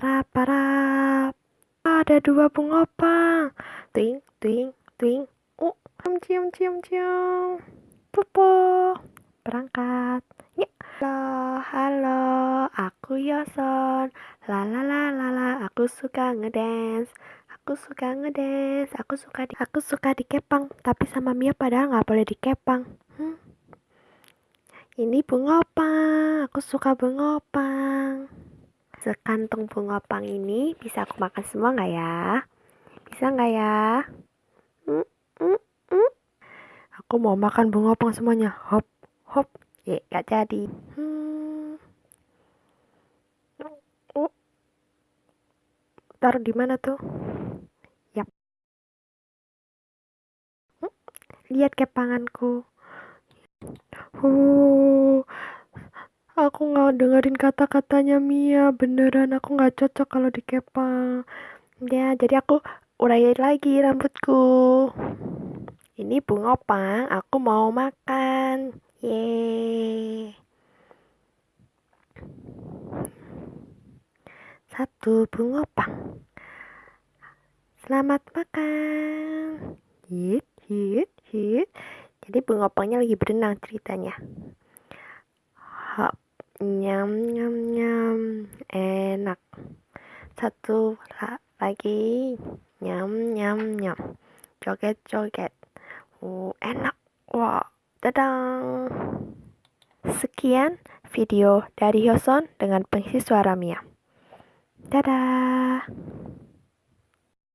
para para. Ada dua bungopang ting ting ting. Oh cium cium cium popo berangkat. Ya. Halo halo. Aku Yoson. La la la la la. Aku suka ngedance. Aku suka ngedance. Aku suka di aku suka dikepang. Tapi sama Mia padahal nggak boleh dikepang. Hmm. ini bungopang aku suka bungopang Sekantung bunga pang ini bisa aku makan semua nggak ya? Bisa nggak ya? Mm, mm, mm. Aku mau makan bunga pang semuanya. Hop, hop. Ya, gak jadi. Hmm. Taruh di mana tuh? Yap. Hmm. Lihat kepanganku. Uh, Aku nggak dengerin kata-katanya Mia, beneran aku nggak cocok kalau dikepang. Ya, jadi aku urayain lagi rambutku. Ini bunga pang, aku mau makan. Yeay. Satu bunga pang. Selamat makan. Hit, hit, hit. Jadi bunga pangnya lagi berenang ceritanya. Hop. Nyam nyam nyam. Enak. Satu lagi. Nyam nyam nyam. Joget joget. Uh, enak. Wah. Dadang. Sekian video dari Hyoson dengan pengisi suara Mia. Dadah.